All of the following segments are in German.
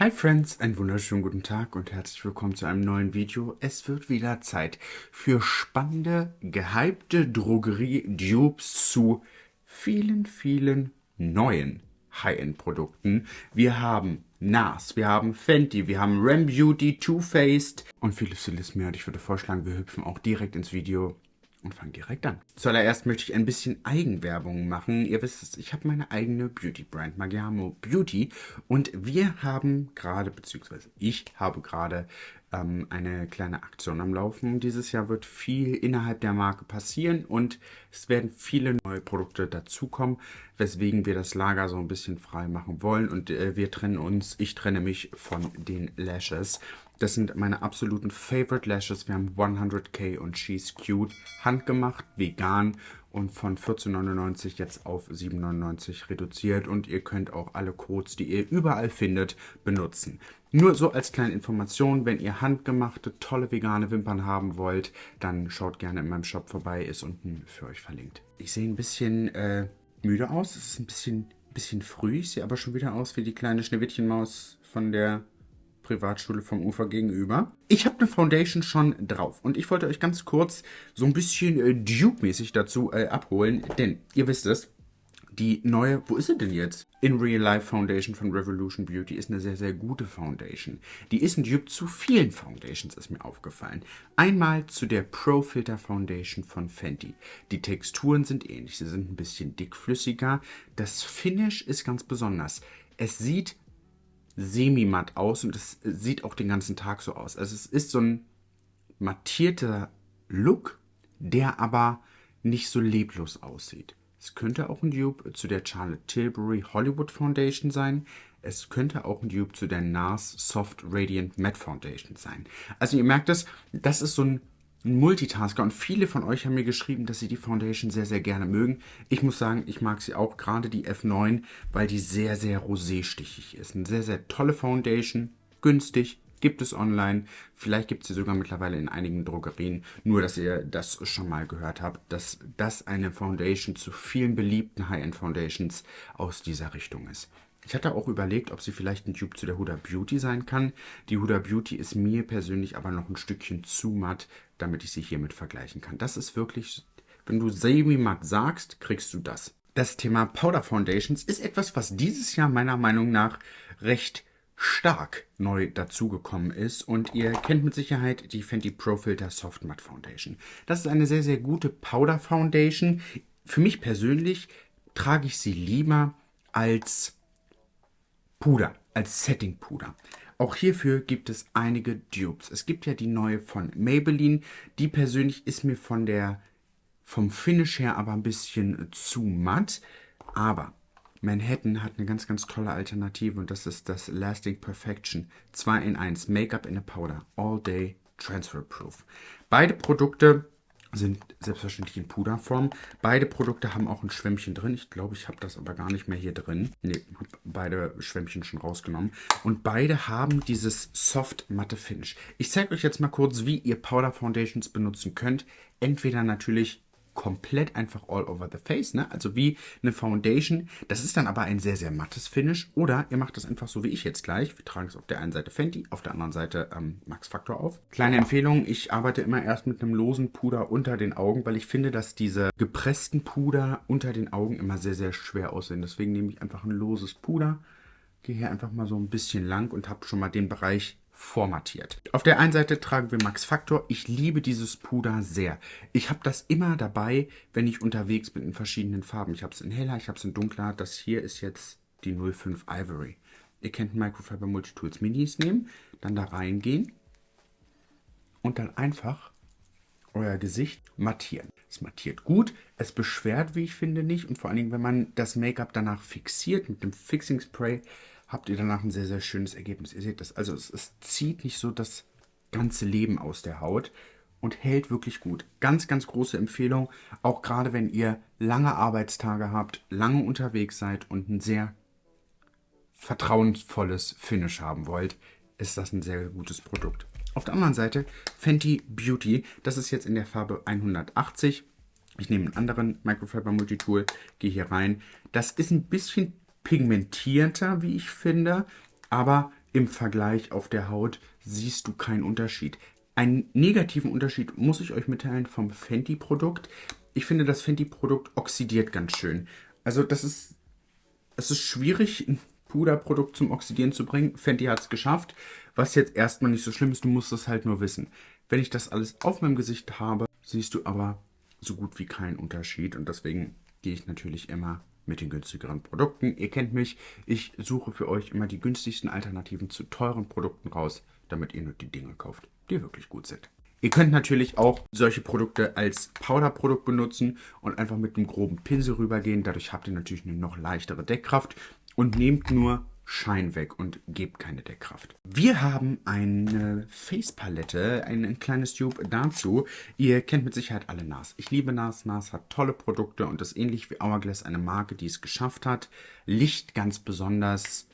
Hi Friends, einen wunderschönen guten Tag und herzlich willkommen zu einem neuen Video. Es wird wieder Zeit für spannende, gehypte Drogerie-Dupes zu vielen, vielen neuen High-End-Produkten. Wir haben NARS, wir haben Fenty, wir haben Ram Beauty, Too Faced und vieles, vieles mehr. Und ich würde vorschlagen, wir hüpfen auch direkt ins Video und fangen direkt an. Zuallererst möchte ich ein bisschen Eigenwerbung machen. Ihr wisst es, ich habe meine eigene Beauty-Brand, Magiamo Beauty. Und wir haben gerade, beziehungsweise ich habe gerade ähm, eine kleine Aktion am Laufen. Dieses Jahr wird viel innerhalb der Marke passieren und es werden viele neue Produkte dazukommen, weswegen wir das Lager so ein bisschen frei machen wollen. Und äh, wir trennen uns, ich trenne mich von den Lashes. Das sind meine absoluten Favorite Lashes. Wir haben 100k und She's Cute. Handgemacht, vegan und von 14,99 jetzt auf 7,99 reduziert. Und ihr könnt auch alle Codes, die ihr überall findet, benutzen. Nur so als kleine Information, wenn ihr handgemachte, tolle vegane Wimpern haben wollt, dann schaut gerne in meinem Shop vorbei, ist unten für euch verlinkt. Ich sehe ein bisschen äh, müde aus, es ist ein bisschen, bisschen früh, ich sehe aber schon wieder aus wie die kleine Schneewittchenmaus von der Privatschule vom Ufer gegenüber. Ich habe eine Foundation schon drauf und ich wollte euch ganz kurz so ein bisschen äh, Duke-mäßig dazu äh, abholen, denn ihr wisst es, die neue, wo ist sie denn jetzt? In Real Life Foundation von Revolution Beauty ist eine sehr, sehr gute Foundation. Die ist ein Dupe zu vielen Foundations, ist mir aufgefallen. Einmal zu der Pro Filter Foundation von Fenty. Die Texturen sind ähnlich, sie sind ein bisschen dickflüssiger. Das Finish ist ganz besonders. Es sieht semi-matt aus und es sieht auch den ganzen Tag so aus. Also es ist so ein mattierter Look, der aber nicht so leblos aussieht. Es könnte auch ein Dupe zu der Charlotte Tilbury Hollywood Foundation sein. Es könnte auch ein Dupe zu der NARS Soft Radiant Matte Foundation sein. Also ihr merkt es, das ist so ein ein Multitasker und viele von euch haben mir geschrieben, dass sie die Foundation sehr, sehr gerne mögen. Ich muss sagen, ich mag sie auch, gerade die F9, weil die sehr, sehr roséstichig ist. Eine sehr, sehr tolle Foundation, günstig, gibt es online. Vielleicht gibt es sie sogar mittlerweile in einigen Drogerien. Nur, dass ihr das schon mal gehört habt, dass das eine Foundation zu vielen beliebten High-End Foundations aus dieser Richtung ist. Ich hatte auch überlegt, ob sie vielleicht ein Dupe zu der Huda Beauty sein kann. Die Huda Beauty ist mir persönlich aber noch ein Stückchen zu matt, damit ich sie hiermit vergleichen kann. Das ist wirklich, wenn du semi-matt sagst, kriegst du das. Das Thema Powder Foundations ist etwas, was dieses Jahr meiner Meinung nach recht stark neu dazugekommen ist und ihr kennt mit Sicherheit die Fenty Pro Filter Soft Matte Foundation. Das ist eine sehr, sehr gute Powder Foundation. Für mich persönlich trage ich sie lieber als Puder, als Setting-Puder. Auch hierfür gibt es einige Dupes. Es gibt ja die neue von Maybelline. Die persönlich ist mir von der, vom Finish her aber ein bisschen zu matt. Aber Manhattan hat eine ganz, ganz tolle Alternative und das ist das Lasting Perfection 2 in 1 Make-up in a Powder All Day Transfer Proof. Beide Produkte sind selbstverständlich in Puderform. Beide Produkte haben auch ein Schwämmchen drin. Ich glaube, ich habe das aber gar nicht mehr hier drin. Ne, habe beide Schwämmchen schon rausgenommen. Und beide haben dieses Soft Matte Finish. Ich zeige euch jetzt mal kurz, wie ihr Powder Foundations benutzen könnt. Entweder natürlich komplett einfach all over the face, ne? also wie eine Foundation. Das ist dann aber ein sehr, sehr mattes Finish. Oder ihr macht das einfach so wie ich jetzt gleich. Wir tragen es auf der einen Seite Fenty, auf der anderen Seite ähm, Max Factor auf. Kleine Empfehlung, ich arbeite immer erst mit einem losen Puder unter den Augen, weil ich finde, dass diese gepressten Puder unter den Augen immer sehr, sehr schwer aussehen. Deswegen nehme ich einfach ein loses Puder, gehe hier einfach mal so ein bisschen lang und habe schon mal den Bereich formatiert. Auf der einen Seite tragen wir Max Factor. Ich liebe dieses Puder sehr. Ich habe das immer dabei, wenn ich unterwegs bin in verschiedenen Farben. Ich habe es in heller, ich habe es in dunkler. Das hier ist jetzt die 05 Ivory. Ihr könnt Microfiber Multitools Minis nehmen, dann da reingehen und dann einfach euer Gesicht mattieren. Es mattiert gut, es beschwert, wie ich finde, nicht. Und vor allen Dingen, wenn man das Make-up danach fixiert mit dem Fixing Spray, habt ihr danach ein sehr, sehr schönes Ergebnis. Ihr seht das, also es, es zieht nicht so das ganze Leben aus der Haut und hält wirklich gut. Ganz, ganz große Empfehlung, auch gerade wenn ihr lange Arbeitstage habt, lange unterwegs seid und ein sehr vertrauensvolles Finish haben wollt, ist das ein sehr gutes Produkt. Auf der anderen Seite Fenty Beauty, das ist jetzt in der Farbe 180. Ich nehme einen anderen Microfiber Multitool, gehe hier rein. Das ist ein bisschen pigmentierter, wie ich finde, aber im Vergleich auf der Haut siehst du keinen Unterschied. Einen negativen Unterschied muss ich euch mitteilen vom Fenty-Produkt. Ich finde, das Fenty-Produkt oxidiert ganz schön. Also das ist, es ist schwierig, ein Puderprodukt zum Oxidieren zu bringen. Fenty hat es geschafft, was jetzt erstmal nicht so schlimm ist. Du musst es halt nur wissen. Wenn ich das alles auf meinem Gesicht habe, siehst du aber so gut wie keinen Unterschied. Und deswegen gehe ich natürlich immer mit den günstigeren Produkten. Ihr kennt mich, ich suche für euch immer die günstigsten Alternativen zu teuren Produkten raus, damit ihr nur die Dinge kauft, die wirklich gut sind. Ihr könnt natürlich auch solche Produkte als Powderprodukt benutzen und einfach mit einem groben Pinsel rübergehen. Dadurch habt ihr natürlich eine noch leichtere Deckkraft und nehmt nur Schein weg und gebt keine Deckkraft. Wir haben eine Face-Palette, ein kleines Tube dazu. Ihr kennt mit Sicherheit alle NARS. Ich liebe NARS. NARS hat tolle Produkte und ist ähnlich wie Hourglass eine Marke, die es geschafft hat, Licht ganz besonders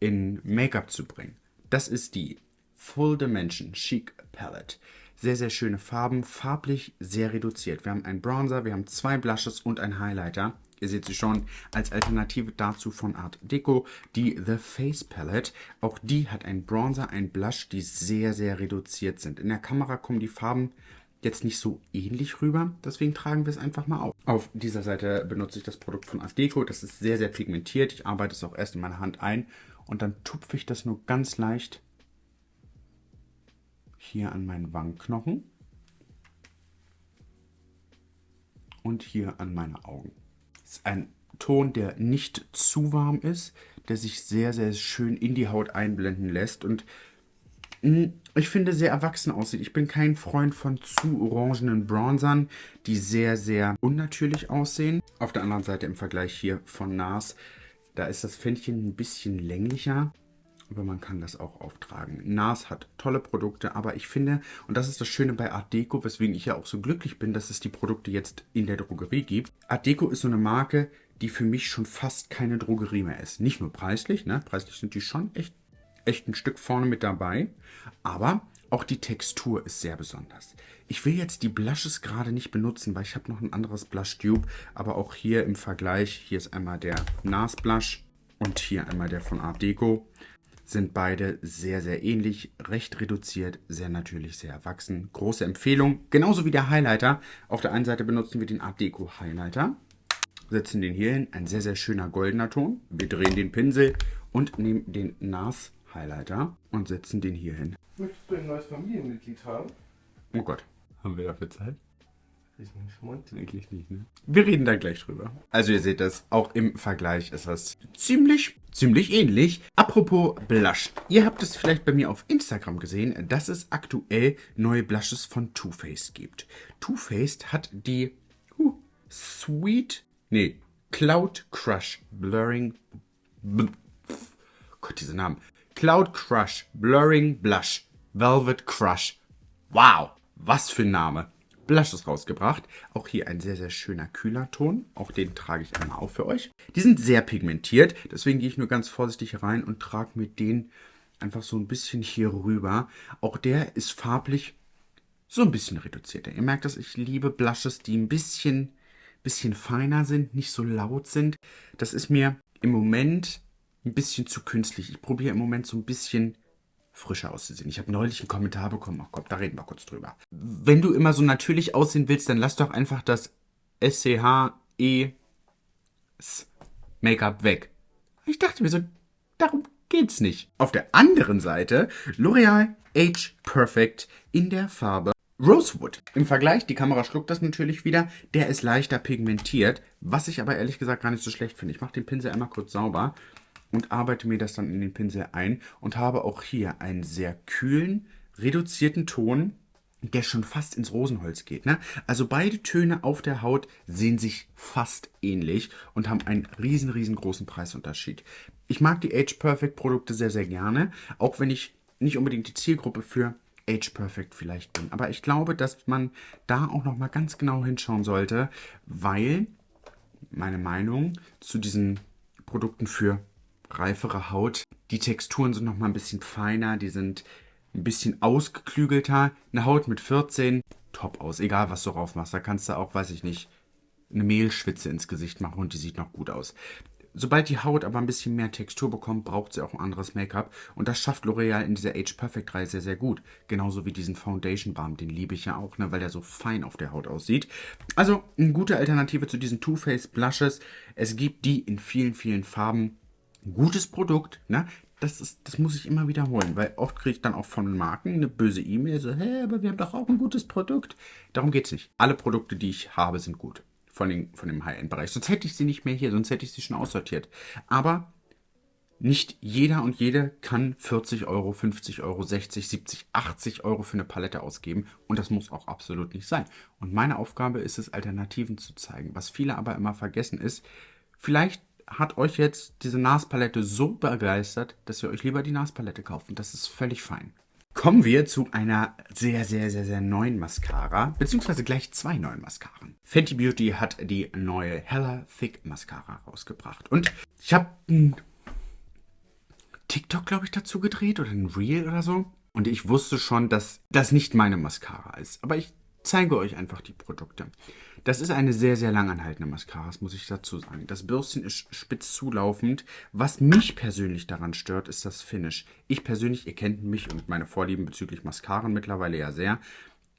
in Make-up zu bringen. Das ist die Full Dimension Chic Palette. Sehr, sehr schöne Farben, farblich sehr reduziert. Wir haben einen Bronzer, wir haben zwei Blushes und einen Highlighter. Ihr seht sie schon als Alternative dazu von Art Deco, die The Face Palette. Auch die hat einen Bronzer, einen Blush, die sehr, sehr reduziert sind. In der Kamera kommen die Farben jetzt nicht so ähnlich rüber, deswegen tragen wir es einfach mal auf. Auf dieser Seite benutze ich das Produkt von Art Deco. Das ist sehr, sehr pigmentiert. Ich arbeite es auch erst in meiner Hand ein und dann tupfe ich das nur ganz leicht hier an meinen Wangenknochen und hier an meine Augen ist ein Ton, der nicht zu warm ist, der sich sehr, sehr schön in die Haut einblenden lässt und hm, ich finde sehr erwachsen aussieht. Ich bin kein Freund von zu orangenen Bronzern, die sehr, sehr unnatürlich aussehen. Auf der anderen Seite im Vergleich hier von NARS, da ist das Fändchen ein bisschen länglicher aber man kann das auch auftragen. NARS hat tolle Produkte, aber ich finde, und das ist das Schöne bei Art Deco, weswegen ich ja auch so glücklich bin, dass es die Produkte jetzt in der Drogerie gibt. Art Deco ist so eine Marke, die für mich schon fast keine Drogerie mehr ist. Nicht nur preislich, ne? preislich sind die schon echt, echt ein Stück vorne mit dabei, aber auch die Textur ist sehr besonders. Ich will jetzt die Blushes gerade nicht benutzen, weil ich habe noch ein anderes Blush Tube, aber auch hier im Vergleich, hier ist einmal der NARS Blush und hier einmal der von Art Deco sind beide sehr, sehr ähnlich, recht reduziert, sehr natürlich, sehr erwachsen. Große Empfehlung, genauso wie der Highlighter. Auf der einen Seite benutzen wir den Art Deco Highlighter, setzen den hier hin, ein sehr, sehr schöner goldener Ton. Wir drehen den Pinsel und nehmen den NARS Highlighter und setzen den hier hin. Möchtest du ein neues Familienmitglied haben? Oh Gott, haben wir dafür Zeit? Ich schmund. Eigentlich nicht, ne? Wir reden da gleich drüber. Also ihr seht das, auch im Vergleich ist das ziemlich, ziemlich ähnlich. Apropos Blush. Ihr habt es vielleicht bei mir auf Instagram gesehen, dass es aktuell neue Blushes von Too Faced gibt. Too Faced hat die uh, Sweet, nee, Cloud Crush Blurring, bl Gott, diese Namen. Cloud Crush Blurring Blush Velvet Crush. Wow, was für ein Name. Blushes rausgebracht. Auch hier ein sehr, sehr schöner kühler Ton. Auch den trage ich einmal auf für euch. Die sind sehr pigmentiert, deswegen gehe ich nur ganz vorsichtig rein und trage mir den einfach so ein bisschen hier rüber. Auch der ist farblich so ein bisschen reduzierter. Ihr merkt, dass ich liebe Blushes, die ein bisschen, bisschen feiner sind, nicht so laut sind. Das ist mir im Moment ein bisschen zu künstlich. Ich probiere im Moment so ein bisschen frischer auszusehen. Ich habe neulich einen Kommentar bekommen, ach komm, da reden wir kurz drüber. Wenn du immer so natürlich aussehen willst, dann lass doch einfach das SCH-E Make-up weg. Ich dachte mir so, darum geht's nicht. Auf der anderen Seite L'Oreal Age Perfect in der Farbe Rosewood. Im Vergleich, die Kamera schluckt das natürlich wieder, der ist leichter pigmentiert, was ich aber ehrlich gesagt gar nicht so schlecht finde. Ich mache den Pinsel einmal kurz sauber und arbeite mir das dann in den Pinsel ein und habe auch hier einen sehr kühlen, reduzierten Ton, der schon fast ins Rosenholz geht. Ne? Also beide Töne auf der Haut sehen sich fast ähnlich und haben einen riesen, riesengroßen Preisunterschied. Ich mag die Age Perfect Produkte sehr, sehr gerne, auch wenn ich nicht unbedingt die Zielgruppe für Age Perfect vielleicht bin. Aber ich glaube, dass man da auch noch mal ganz genau hinschauen sollte, weil meine Meinung zu diesen Produkten für reifere Haut. Die Texturen sind noch mal ein bisschen feiner, die sind ein bisschen ausgeklügelter. Eine Haut mit 14, top aus, egal was du drauf machst. Da kannst du auch, weiß ich nicht, eine Mehlschwitze ins Gesicht machen und die sieht noch gut aus. Sobald die Haut aber ein bisschen mehr Textur bekommt, braucht sie auch ein anderes Make-up. Und das schafft L'Oreal in dieser Age Perfect Reihe sehr, sehr gut. Genauso wie diesen Foundation Balm, den liebe ich ja auch, ne, weil der so fein auf der Haut aussieht. Also eine gute Alternative zu diesen Too Faced Blushes. Es gibt die in vielen, vielen Farben. Gutes Produkt, ne? Das, ist, das muss ich immer wiederholen, weil oft kriege ich dann auch von Marken eine böse E-Mail, so, hä, aber wir haben doch auch ein gutes Produkt. Darum geht es nicht. Alle Produkte, die ich habe, sind gut von, den, von dem High-End-Bereich. Sonst hätte ich sie nicht mehr hier, sonst hätte ich sie schon aussortiert. Aber nicht jeder und jede kann 40 Euro, 50 Euro, 60, 70, 80 Euro für eine Palette ausgeben. Und das muss auch absolut nicht sein. Und meine Aufgabe ist es, Alternativen zu zeigen. Was viele aber immer vergessen ist, vielleicht hat euch jetzt diese NARS-Palette so begeistert, dass ihr euch lieber die NARS-Palette kauft. Und das ist völlig fein. Kommen wir zu einer sehr, sehr, sehr, sehr neuen Mascara, beziehungsweise gleich zwei neuen Mascaren. Fenty Beauty hat die neue Hella Thick Mascara rausgebracht. Und ich habe ein TikTok, glaube ich, dazu gedreht oder ein Reel oder so. Und ich wusste schon, dass das nicht meine Mascara ist. Aber ich zeige euch einfach die Produkte. Das ist eine sehr, sehr langanhaltende Mascara, das muss ich dazu sagen. Das Bürstchen ist spitz zulaufend. Was mich persönlich daran stört, ist das Finish. Ich persönlich, ihr kennt mich und meine Vorlieben bezüglich Mascaren mittlerweile ja sehr.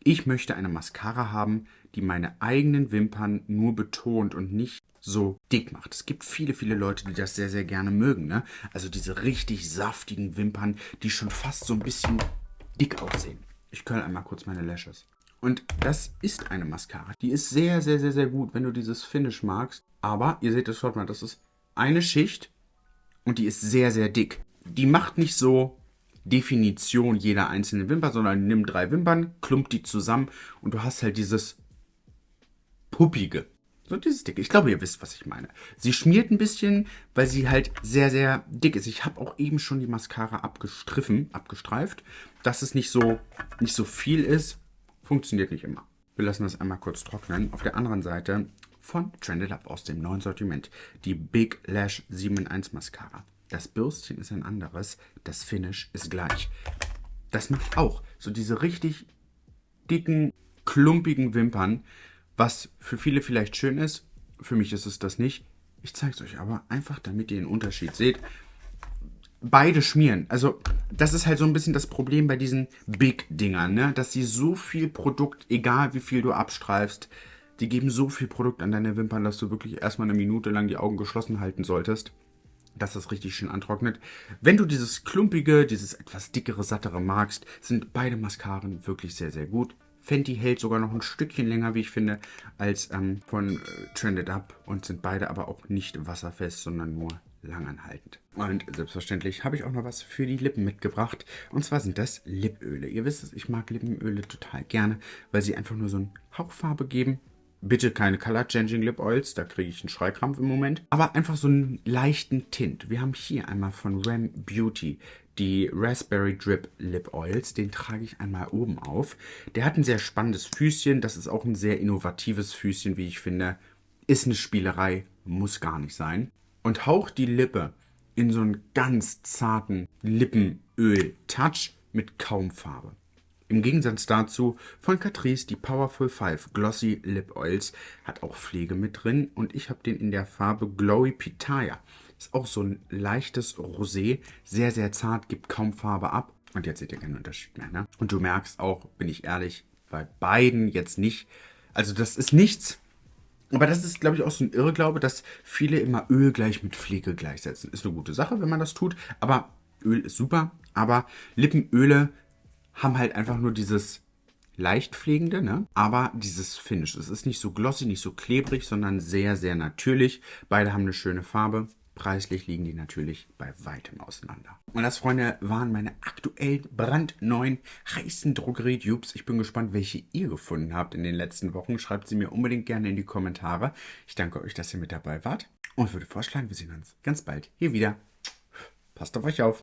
Ich möchte eine Mascara haben, die meine eigenen Wimpern nur betont und nicht so dick macht. Es gibt viele, viele Leute, die das sehr, sehr gerne mögen. Ne? Also diese richtig saftigen Wimpern, die schon fast so ein bisschen dick aussehen. Ich curl einmal kurz meine Lashes. Und das ist eine Mascara. Die ist sehr, sehr, sehr, sehr gut, wenn du dieses Finish magst. Aber ihr seht es, schaut mal, das ist eine Schicht und die ist sehr, sehr dick. Die macht nicht so Definition jeder einzelnen Wimper, sondern nimm drei Wimpern, klumpt die zusammen und du hast halt dieses puppige. So dieses dicke. Ich glaube, ihr wisst, was ich meine. Sie schmiert ein bisschen, weil sie halt sehr, sehr dick ist. Ich habe auch eben schon die Mascara abgestriffen, abgestreift, dass es nicht so, nicht so viel ist. Funktioniert nicht immer. Wir lassen das einmal kurz trocknen. Auf der anderen Seite von Trended Up aus dem neuen Sortiment die Big Lash 7 in 1 Mascara. Das Bürstchen ist ein anderes, das Finish ist gleich. Das macht auch so diese richtig dicken, klumpigen Wimpern, was für viele vielleicht schön ist. Für mich ist es das nicht. Ich zeige es euch aber einfach, damit ihr den Unterschied seht beide schmieren. Also, das ist halt so ein bisschen das Problem bei diesen Big-Dingern, ne? Dass sie so viel Produkt, egal wie viel du abstreifst, die geben so viel Produkt an deine Wimpern, dass du wirklich erstmal eine Minute lang die Augen geschlossen halten solltest, dass das richtig schön antrocknet. Wenn du dieses klumpige, dieses etwas dickere, sattere magst, sind beide Mascaren wirklich sehr, sehr gut. Fenty hält sogar noch ein Stückchen länger, wie ich finde, als ähm, von äh, Trended Up und sind beide aber auch nicht wasserfest, sondern nur langanhaltend. Und selbstverständlich habe ich auch noch was für die Lippen mitgebracht. Und zwar sind das Lipöle. Ihr wisst es, ich mag Lippenöle total gerne, weil sie einfach nur so eine Hauchfarbe geben. Bitte keine Color Changing Lip Oils, da kriege ich einen Schreikrampf im Moment. Aber einfach so einen leichten Tint. Wir haben hier einmal von Ram Beauty die Raspberry Drip Lip Oils. Den trage ich einmal oben auf. Der hat ein sehr spannendes Füßchen. Das ist auch ein sehr innovatives Füßchen, wie ich finde. Ist eine Spielerei, muss gar nicht sein und haucht die Lippe in so einen ganz zarten Lippenöl-Touch mit kaum Farbe. Im Gegensatz dazu von Catrice die Powerful 5 Glossy Lip Oils hat auch Pflege mit drin und ich habe den in der Farbe Glowy Pitaya. Ist auch so ein leichtes Rosé, sehr sehr zart, gibt kaum Farbe ab und jetzt seht ihr keinen Unterschied mehr. Ne? Und du merkst auch, bin ich ehrlich, bei beiden jetzt nicht. Also das ist nichts, aber das ist, glaube ich, auch so ein Irrglaube, dass viele immer Öl gleich mit Pflege gleichsetzen. Ist eine gute Sache, wenn man das tut, aber Öl ist super. Aber Lippenöle haben halt einfach nur dieses leicht pflegende, ne? aber dieses Finish. Es ist nicht so glossy, nicht so klebrig, sondern sehr, sehr natürlich. Beide haben eine schöne Farbe. Preislich liegen die natürlich bei weitem auseinander. Und das, Freunde, waren meine aktuell brandneuen heißen Drogerie-Dupes. Ich bin gespannt, welche ihr gefunden habt in den letzten Wochen. Schreibt sie mir unbedingt gerne in die Kommentare. Ich danke euch, dass ihr mit dabei wart. Und würde vorschlagen, wir sehen uns ganz bald hier wieder. Passt auf euch auf.